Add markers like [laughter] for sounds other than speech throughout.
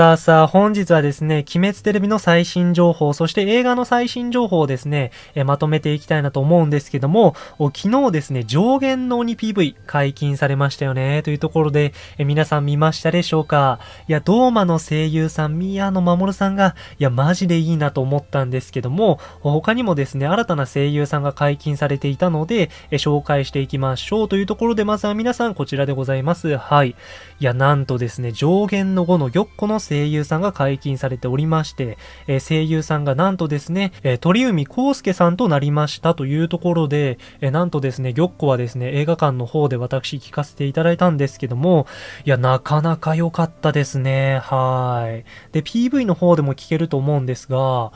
さあさあ、本日はですね、鬼滅テレビの最新情報、そして映画の最新情報をですね、えまとめていきたいなと思うんですけども、昨日ですね、上限の鬼 PV 解禁されましたよね、というところで、え皆さん見ましたでしょうか？いや、ドーマの声優さん、宮野真守さんが、いや、マジでいいなと思ったんですけども、他にもですね、新たな声優さんが解禁されていたので、え紹介していきましょうというところで、まずは皆さんこちらでございます。はい。いや、なんとですね、上限の5の玉子の声優さんが解禁されておりまして、えー、声優さんがなんとですね、えー、鳥海康介さんとなりましたというところで、えー、なんとですね、玉子はですね、映画館の方で私聞かせていただいたんですけども、いや、なかなか良かったですね。はい。で、PV の方でも聞けると思うんですが、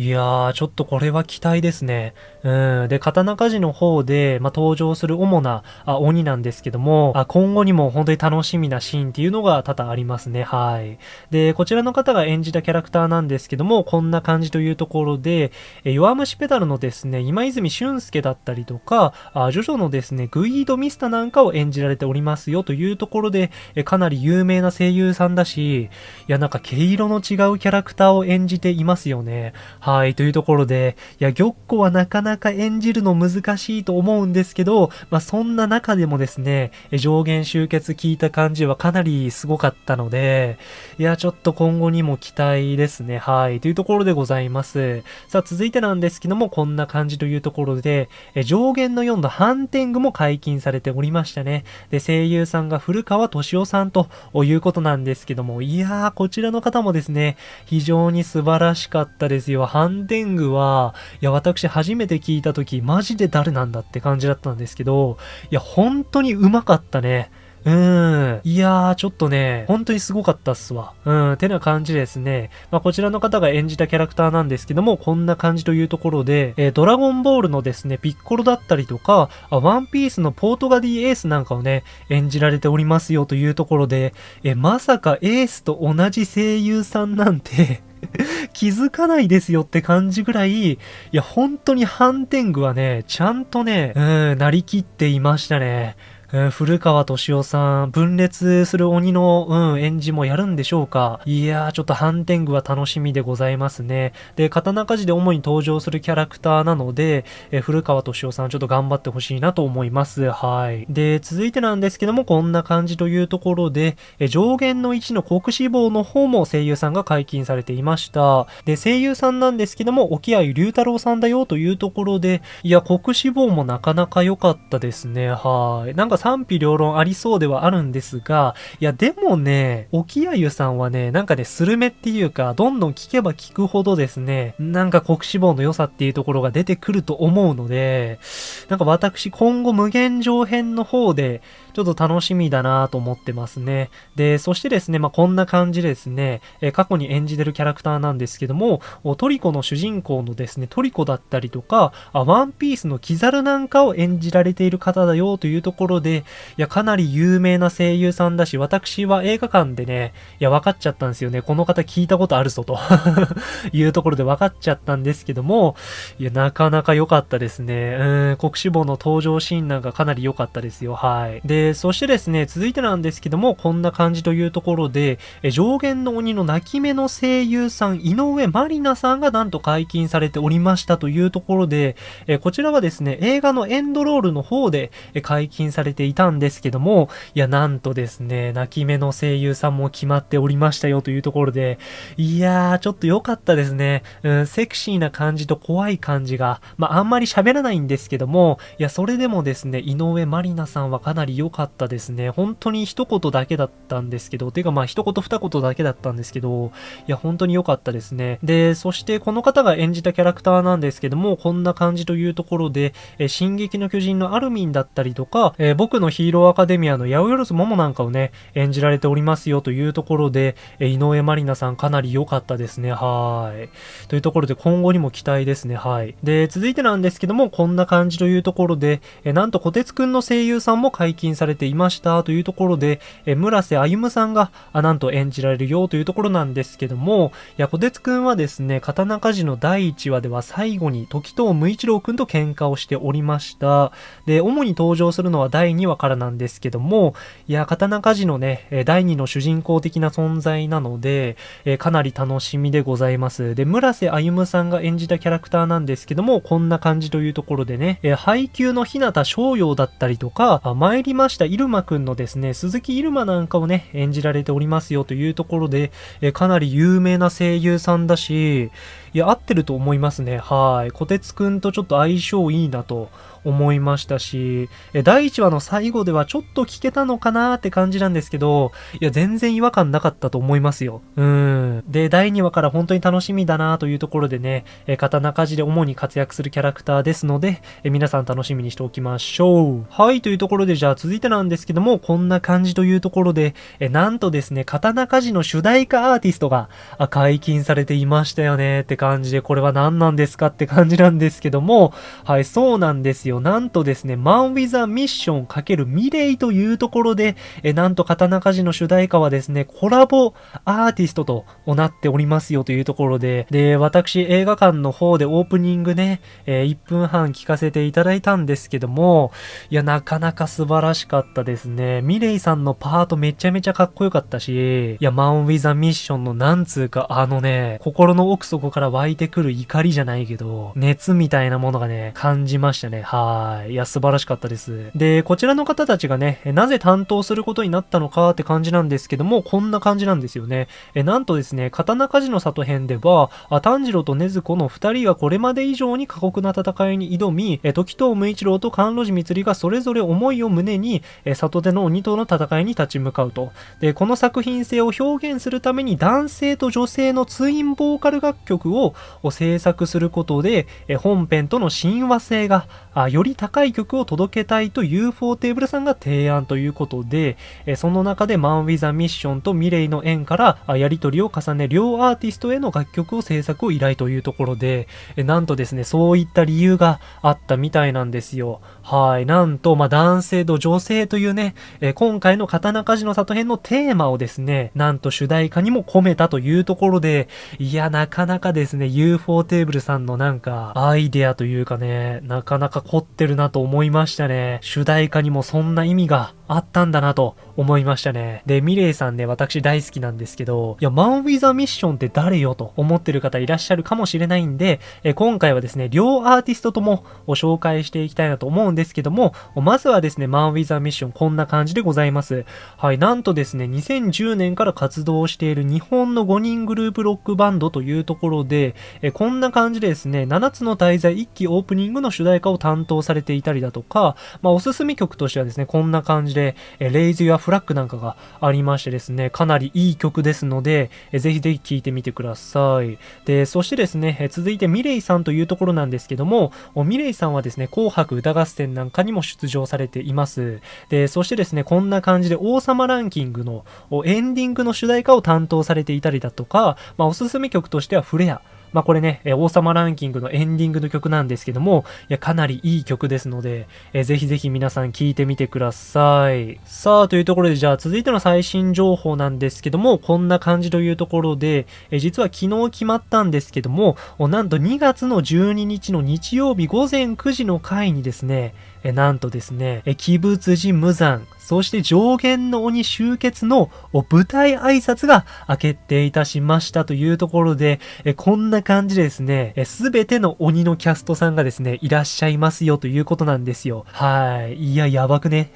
いやー、ちょっとこれは期待ですね。うん。で、刀鍛冶の方で、まあ、登場する主なあ鬼なんですけどもあ、今後にも本当に楽しみなシーンっていうのが多々ありますね。はい。で、こちらの方が演じたキャラクターなんですけども、こんな感じというところで、え弱虫ペダルのですね、今泉俊介だったりとか、あジョジョのですね、グイードミスタなんかを演じられておりますよというところで、えかなり有名な声優さんだし、いや、なんか毛色の違うキャラクターを演じていますよね。は、はいというところで、いや、玉子はなかなか演じるの難しいと思うんですけど、まあ、そんな中でもですね、上限集結聞いた感じはかなりすごかったので、いや、ちょっと今後にも期待ですね。はい。というところでございます。さあ、続いてなんですけども、こんな感じというところで、上限の4のハンテングも解禁されておりましたね。で、声優さんが古川敏夫さんということなんですけども、いやー、こちらの方もですね、非常に素晴らしかったですよ。ハンテングは、いや、私初めて聞いた時、マジで誰なんだって感じだったんですけど、いや、本当に上手かったね。うん。いやー、ちょっとね、本当にすごかったっすわ。うん、てな感じですね。まあ、こちらの方が演じたキャラクターなんですけども、こんな感じというところで、えー、ドラゴンボールのですね、ピッコロだったりとか、あワンピースのポートガディエースなんかをね、演じられておりますよというところで、えー、まさかエースと同じ声優さんなんて [laughs] 気づかないですよって感じぐらい、いや、本当にハンテングはね、ちゃんとね、うん、なりきっていましたね。えー、古川敏夫さん、分裂する鬼の、うん、演じもやるんでしょうかいやー、ちょっとハンテングは楽しみでございますね。で、刀鍛冶で主に登場するキャラクターなので、え、古川敏夫さんちょっと頑張ってほしいなと思います。はい。で、続いてなんですけども、こんな感じというところで、え、上限の1の国志望の方も声優さんが解禁されていますました。で、声優さんなんですけども、沖合龍太郎さんだよというところで、いや、国志望もなかなか良かったですね。はい。なんか賛否両論ありそうではあるんですが、いや、でもね、沖あゆさんはね、なんかね、スルメっていうか、どんどん聞けば聞くほどですね、なんか国志望の良さっていうところが出てくると思うので、なんか私今後無限上編の方で、ちょっと楽しみだなと思ってますね。で、そしてですね、まあ、こんな感じですね、え過去に演じてるキャラクターなんですけども、トリコの主人公のですね、トリコだったりとか、あワンピースのキザルなんかを演じられている方だよというところで、いや、かなり有名な声優さんだし、私は映画館でね、いや、分かっちゃったんですよね。この方聞いたことあるぞと [laughs] いうところで分かっちゃったんですけども、いや、なかなか良かったですね。うん、国志望の登場シーンなんかかなり良かったですよ。はい。で、そしてですね、続いてなんですけども、こんな感じというところで、え上限の鬼の泣き目の声優さん、井上まりなさんがなんと解禁されておりましたというところで、えこちらはですね、映画のエンドロールの方で解禁されていたんですけども、いや、なんとですね、泣き目の声優さんも決まっておりましたよというところで、いやー、ちょっと良かったですね。うん、セクシーな感じと怖い感じが、まあ、あんまり喋らないんですけども、いや、それでもですね、井上まりなさんはかなり良かったですね。本当に一言だけだったんですけど、てかまあ一言二言だけだったんですけど、いや、本当に良かったですね。で、そしてこの方が演じたキャラクターなんですけども、こんな感じというところで、え進撃の巨人のアルミンだったりとか、え僕のヒーローアカデミアの八百万モモなんかをね、演じられておりますよというところで、え井上まりなさんかなり良かったですね。はい。というところで今後にも期待ですね。はい。で、続いてなんですけども、こんな感じというところで、えなんと小鉄くんの声優さんも解禁されていましたというところで、え村瀬歩さんが、あ、なんと演じられるよというところなんですけども、いや、小鉄くんはですね、刀鍛冶の第1話では最後に時藤無一郎くんと喧嘩をしておりました。で、主に登場するのは第2話からなんですけども、いや、刀鍛冶のね、第2の主人公的な存在なので、えかなり楽しみでございます。で、村瀬歩さんが演じたキャラクターなんですけども、こんな感じというところでね、え配給の日向翔陽だったりとか、参りました入間くんのですね、鈴木入間なんかをね、演じられておりますよというところで、えかなり有名な声優さんだし、いや、合ってると思いますね。はい。小鉄くんとちょっと相性いいなと思いましたし、え第1話の最後ではちょっと聞けたのかなって感じなんですけど、いや、全然違和感なかったと思いますよ。うん。で、第2話から本当に楽しみだなというところでね、え刀鍛冶で主に活躍するキャラクターですので、え皆さん楽しみにしておきましょう。はい、というところでじゃあ続いてなんですけども、こんな感じというところで、えなんとですね、刀鍛冶の主題歌アーティストが解禁されていましたよねって感じで、これは何なんですかって感じなんですけども、はい、そうなんですよ。よ。なんとですね、マンウィザミッション×ミレイというところで、えなんと刀鍛冶の主題歌はですね、コラボアーティストとなっておりますよというところで、で、私映画館の方でオープニングね、えー、1分半聞かせていただいたんですけども、いや、なかなか素晴らしかったですね。ミレイさんのパートめちゃめちゃかっこよかったし、いや、マンウィザミッションのなんつうか、あのね、心の奥底から湧いてくる怒りじゃないけど、熱みたいなものがね、感じましたね。はい。はい。いや、素晴らしかったです。で、こちらの方たちがね、なぜ担当することになったのかって感じなんですけども、こんな感じなんですよね。え、なんとですね、刀鍛冶の里編では、炭治郎と禰豆子の二人がこれまで以上に過酷な戦いに挑み、え、時藤無一郎と甘露寺光がそれぞれ思いを胸に、え、里での鬼との戦いに立ち向かうと。で、この作品性を表現するために男性と女性のツインボーカル楽曲を制作することで、え、本編との親和性が、あより高い曲を届けたいと UFO テーブルさんが提案ということで、えその中でマン・ウィザ・ミッションとミレイの縁からあやり取りを重ね両アーティストへの楽曲を制作を依頼というところで、えなんとですね、そういった理由があったみたいなんですよ。はい。なんと、まあ、男性と女性というね、え今回の刀鍛冶の里編のテーマをですね、なんと主題歌にも込めたというところで、いや、なかなかですね、UFO テーブルさんのなんか、アイデアというかね、なかなか凝ってるなと思いましたね。主題歌にもそんな意味があったんだなと思いましたね。で、ミレイさんね、私大好きなんですけど、いや、マン・ウィザ・ミッションって誰よと思ってる方いらっしゃるかもしれないんで、え今回はですね、両アーティストとも紹介していきたいなと思うんですけども、まずはですね、マン・ウィザ・ミッションこんな感じでございます。はい、なんとですね、2010年から活動している日本の5人グループロックバンドというところで、えこんな感じでですね、7つの滞在1期オープニングの主題歌を担当されていたりだとか、まあ、おすすめ曲としてはですね、こんな感じで、でえレイズ・ユア・フラッグなんかがありましてですね、かなりいい曲ですので、えぜひぜひ聴いてみてください。で、そしてですね、え続いてミレイさんというところなんですけども、ミレイさんはですね、紅白歌合戦なんかにも出場されています。で、そしてですね、こんな感じで王様ランキングのエンディングの主題歌を担当されていたりだとか、まあ、おすすめ曲としてはフレア、まあこれね、え王様ランキングのエンディングの曲なんですけども、いや、かなりいい曲ですので、えぜひぜひ皆さん聴いてみてください。さあ、というところで、じゃあ続いての最新情報なんですけども、こんな感じというところで、え実は昨日決まったんですけども、なんと2月の12日の日曜日午前9時の回にですね、えなんとですね、え鬼物寺無惨、そして上限の鬼集結の舞台挨拶が決定いたしましたというところで、えこんな感じでですね、すべての鬼のキャストさんがですね、いらっしゃいますよということなんですよ。はい。いや、やばくね。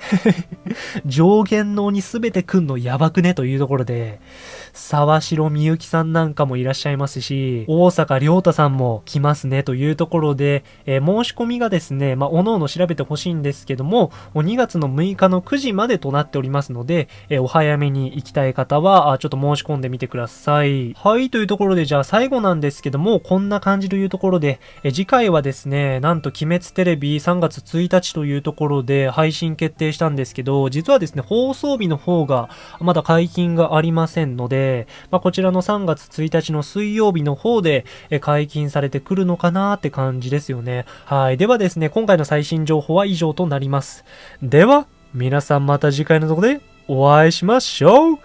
[laughs] 上限の鬼すべて来んのやばくねというところで、沢城みゆきさんなんかもいらっしゃいますし、大阪良太さんも来ますねというところで、え、申し込みがですね、まあ、おのおの調べてほしいんですけども、2月の6日の9時までとなっておりますので、え、お早めに行きたい方は、ちょっと申し込んでみてください。はい、というところで、じゃあ最後なんですけども、こんな感じというところで、え、次回はですね、なんと鬼滅テレビ3月1日というところで配信決定したんですけど、実はですね、放送日の方がまだ解禁がありませんので、まあ、こちらの3月1日の水曜日の方で、え解禁されてくるのかなって感じですよね。はい。ではですね、今回の最新情報はは以上となります。では、皆さんまた次回のとこでお会いしましょう